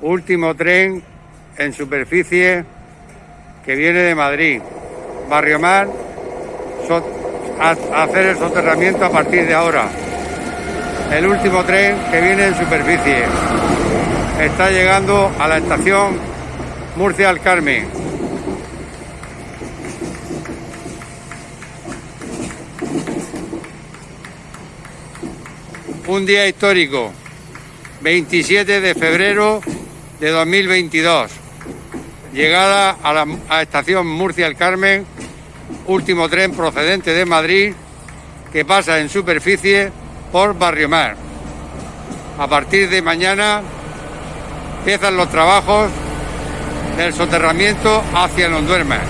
Último tren en superficie que viene de Madrid. Barrio Mar, a hacer el soterramiento a partir de ahora. El último tren que viene en superficie. Está llegando a la estación Murcia al Carmen. Un día histórico, 27 de febrero de 2022. Llegada a la estación Murcia el Carmen, último tren procedente de Madrid que pasa en superficie por Barrio Mar. A partir de mañana empiezan los trabajos del soterramiento hacia Londuerma.